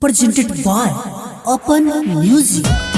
presented by Open Music.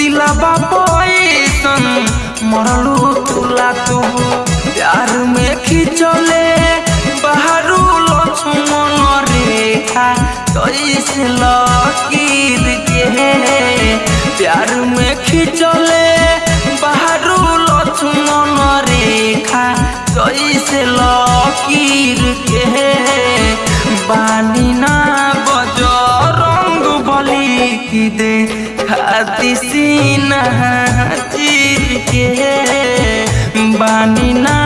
दिला बाबा संग मरलो तू। प्यार में खिंचले, बाहरु लक्ष्मण रेखा कैसे लकीर के प्यार में खिंचले, बाहरु लक्ष्मण रेखा कैसे लकीर के सीना चीर के बानी ना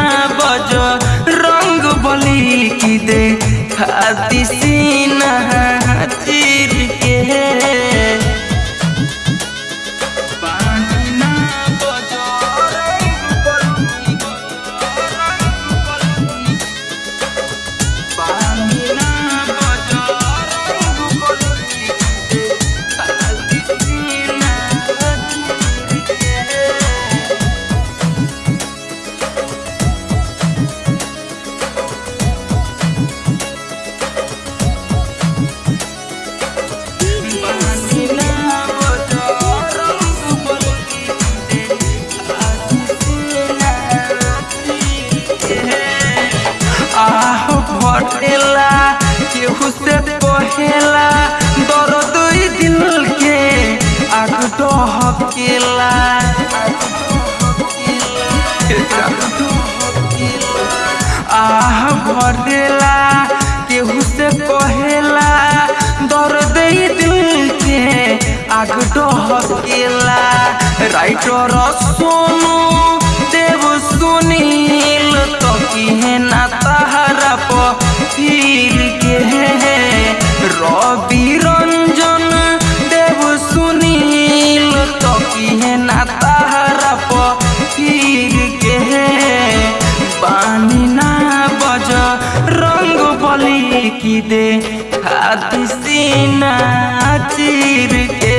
डहकेला आह भटेला केहू से कहेला दर्द ई दिल के आग डहकेला राइटर सोनू, देव सुनील तो खाती सीना चीर के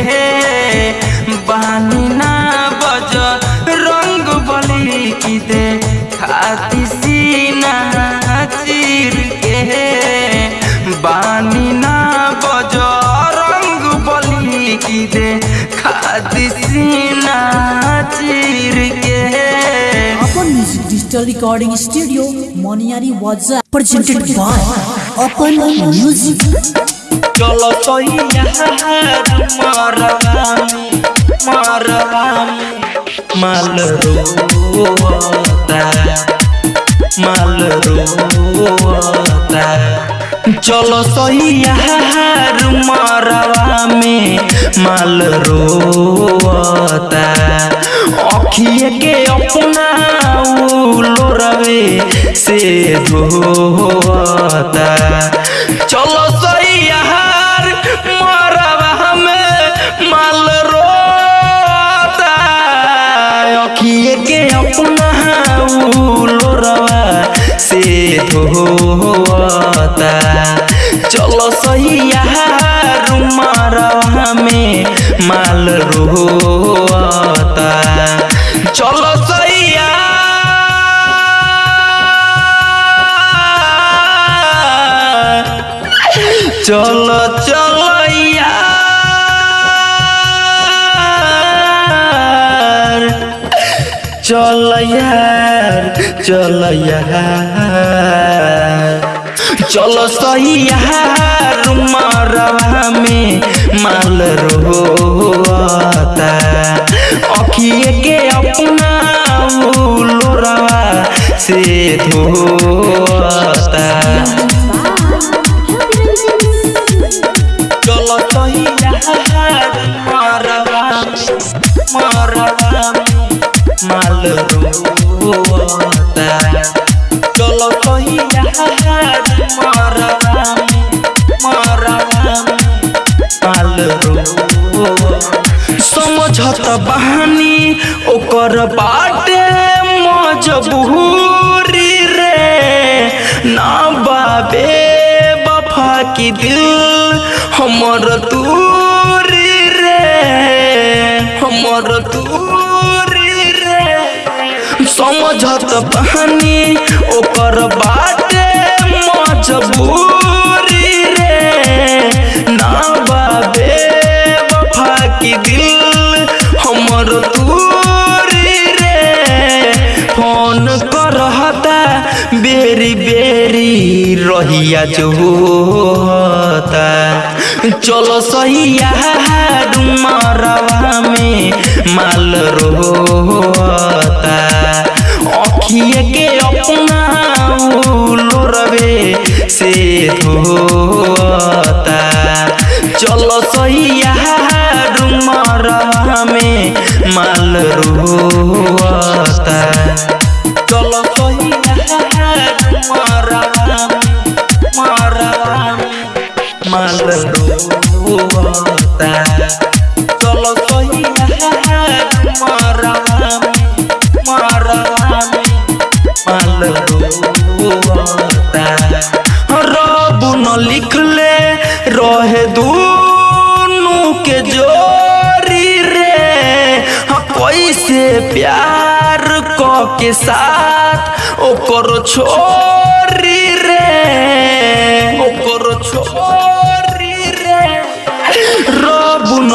बानी ना डिजिटल रिकॉर्डिंग स्टूडियो मोनियारी वाजा प्रेजेंटेड बाय अपन म्यूज़िक चलो तो चलो सही मरवा में माल रोता अखिए के अपना लोरवे से धोता चलो सही आता चलो सही मरवा में माल रोता चलो सही यार चलो चलो। चल यार चल यार। चलो सही यार मरवा में माल रोता अखिए के अपना से धोता बहानी ओकर बाटे मजबूरी रे। ना बाबे, बफा की दिल हमर दूरी रे। हमर दूरी रे। समझत बहनी, ओकर बाटे मजबूरी। रहिया जो होता चलो सही यार मरवा में माल रोता अखिए के अपना लोरवे से धोता चलो सही यार मरवा में माल रोता चलो सही यार मरवा में मरवा में माल रोता चलो सही यार मरवा में मरवा में माल रोता रब न लिखले रहे दूनु के जोरी रे हाँ, कैसे प्यार क के साथ ओकर छोरी रे ओकर छोरी।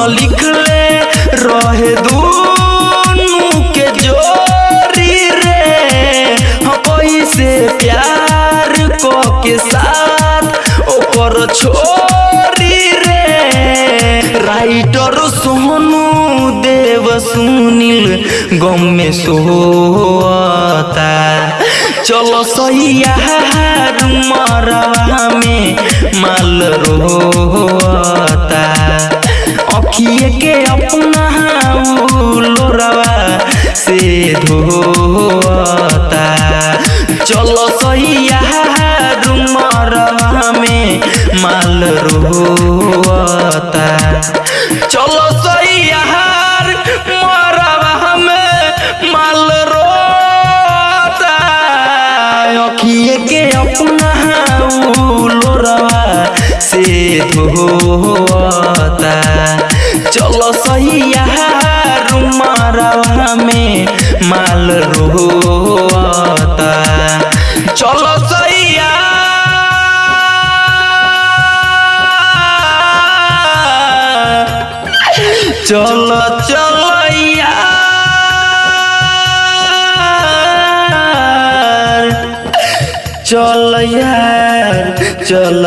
न लिखले रहे दूनू के जोरी रे। हाँ, से प्यार को के साथ ओकर छोरी रे। राइटर सुनील, गम में सोता चलो सही यार मरवा में माल रोता अखिए के अपना लोरवा से धोता। चलो यार मरवा में माल रोता चलो सही धोता चलो सही यार मरवा में माल रोता चलो सही यार। चलो चलो यार। चल यार। चल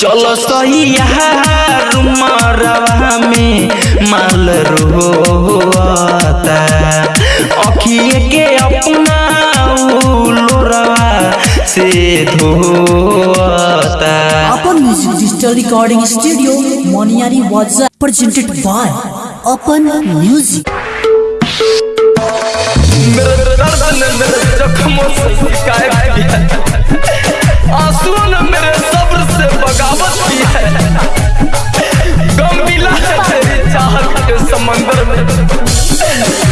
चल सैया मरवा में माल रोता अखिए के अपना लोरवा से धोता Apan music digital recording studio Moniari WhatsApp presented by Apan music जख्मों से फटकाए है आंसुओं ने मेरे सब्र से बगावत की है। गम मिला है तेरी चाहत के समंदर में।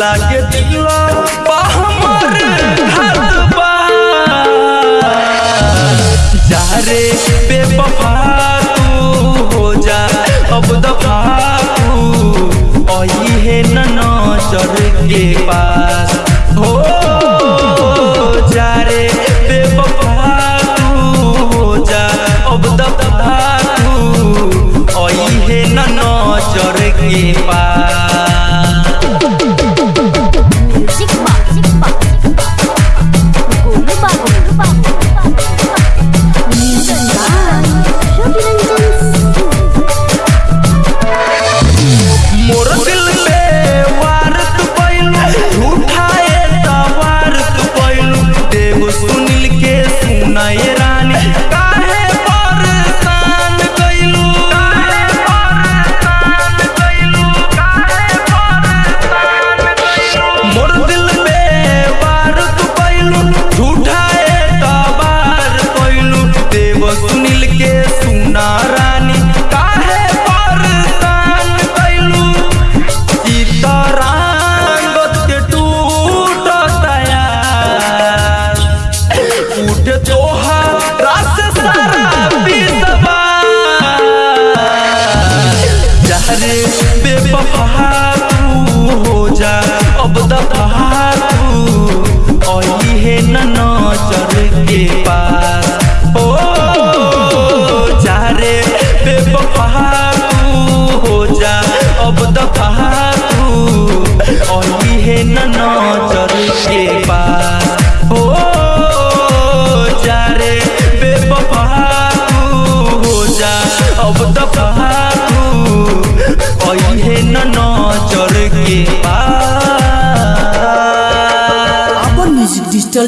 लागे दिल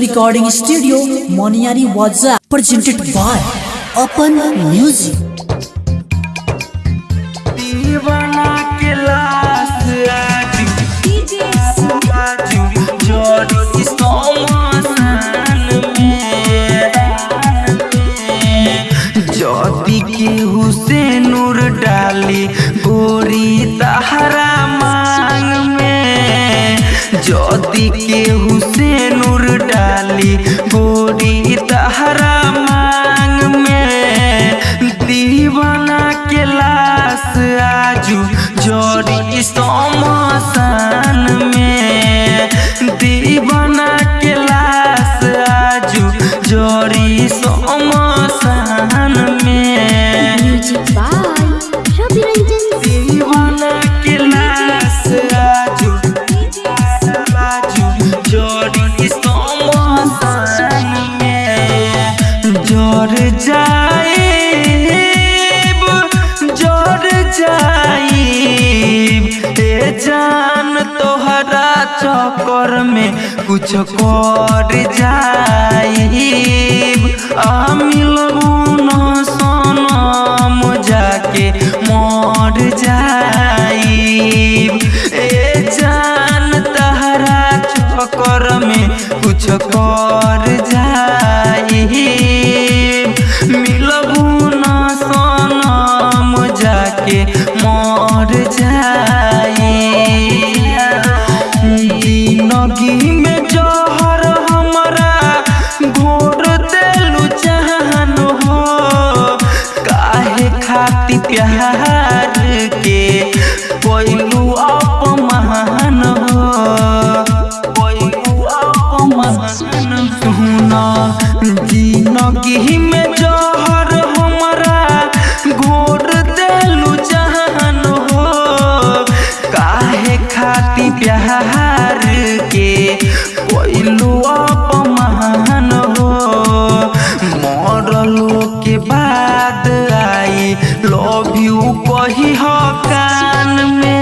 रिकॉर्डिंग स्टूडियो मोनियारी वाजा प्रेजेंटेड बाय अपन म्यूज़िक केहू से नूर डाली गोरी तहरा मांग कुछ कर जाइब। आ मिलबू न सनम जाके मर जाइब। जान तहरा चक्कर में कुछ कर Yeah. लव यू कही कान में।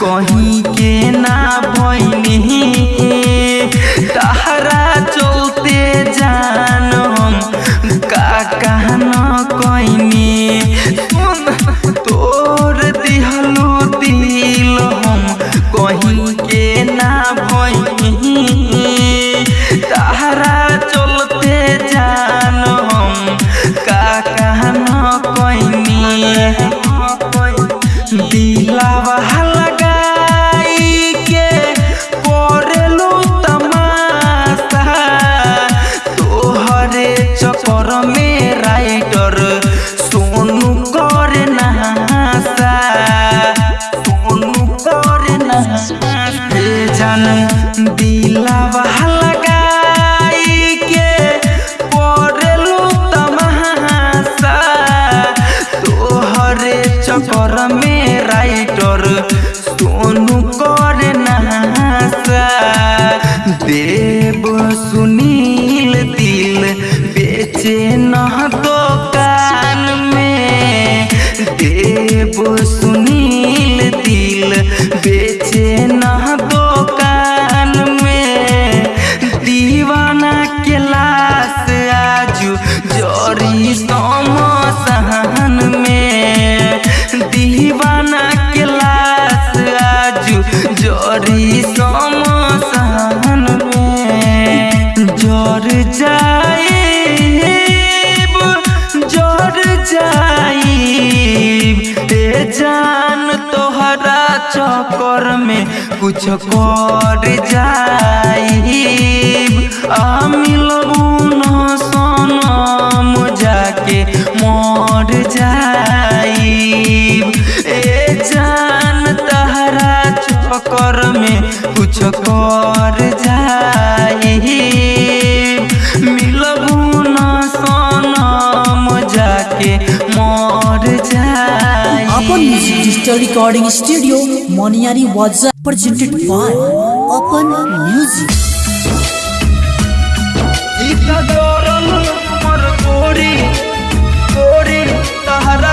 có चक्कर में कुछ कर जाई आ मिलबू न सनम जाके मर जाई ए जान तहरा चक्कर में कुछ कर जाई मिलबू न सनम जाके मर जाई Apan music digital recording studio Moniari Wadza presented by Open Music. तोरी तोरी तहरा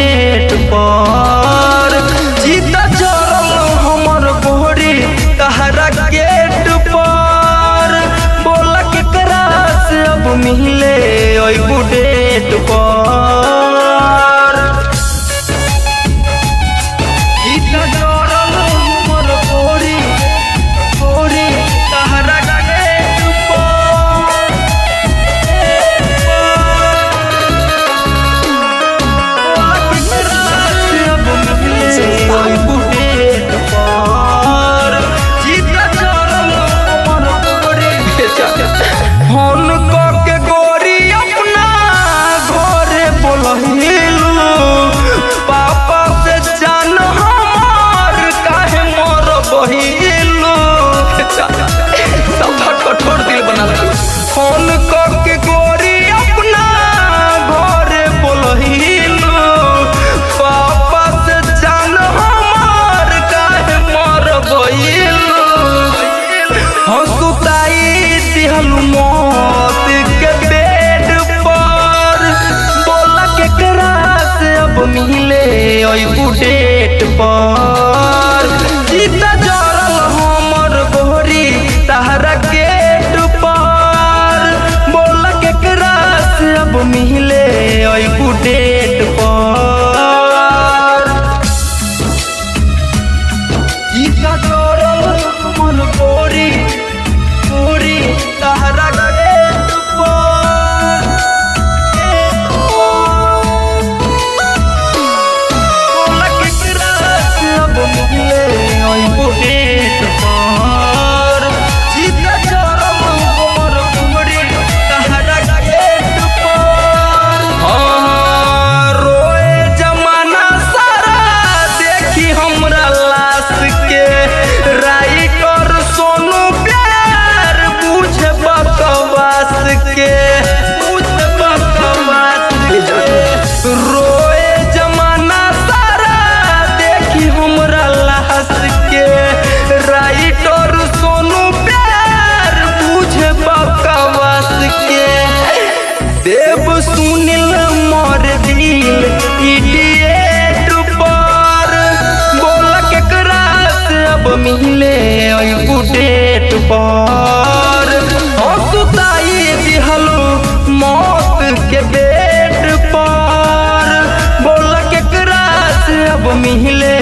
मिले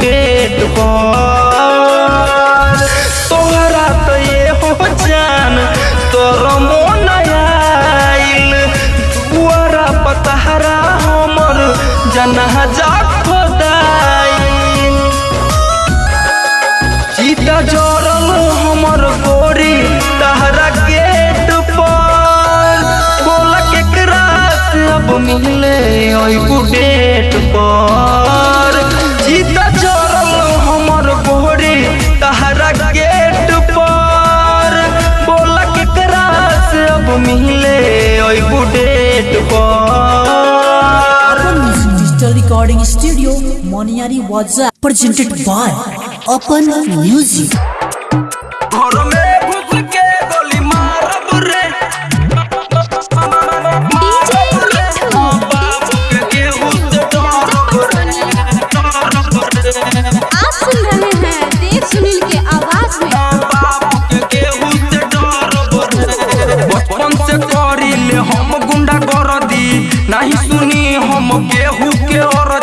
डेट पर। तोहरा तो ये हो जान, तोर मोन आइल। तुअरा पतहरा हमर जनहा जा चीता जरल हमर गोरी तहरा गेट पर। बोला के क्रास अब मिले ओई डेट पर। in studio Moniari Waza presented by Open Music. आप सुन रहे हैं देव सुनील के आवाज़ में हम गुंडा कर दी नहीं सुनी हम केहू के और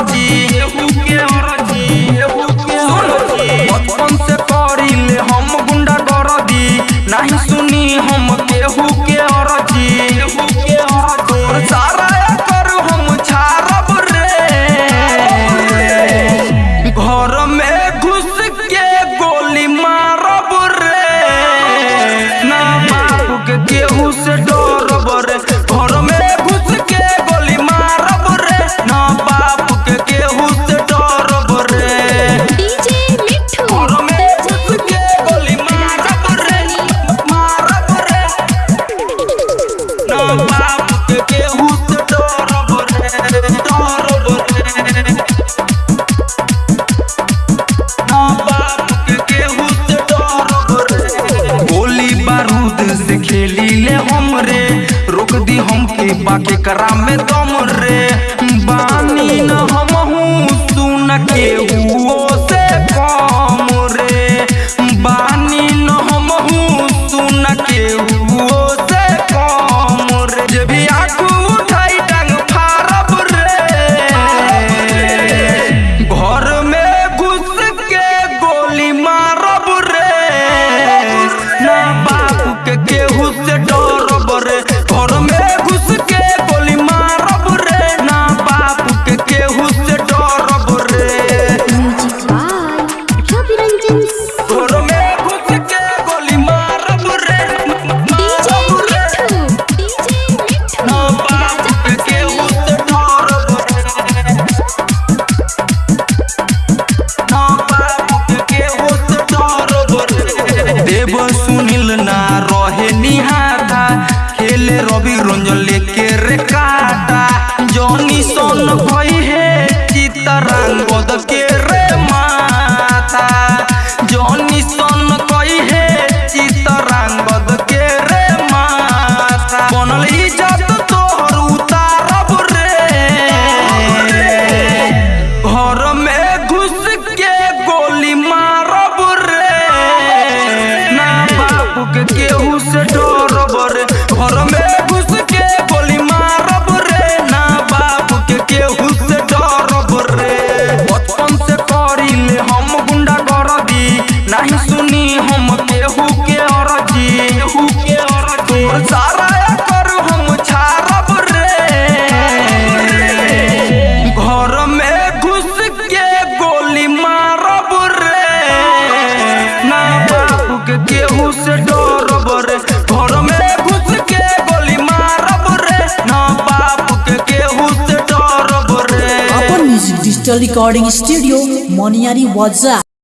से डरब रे अपन म्यूज़िक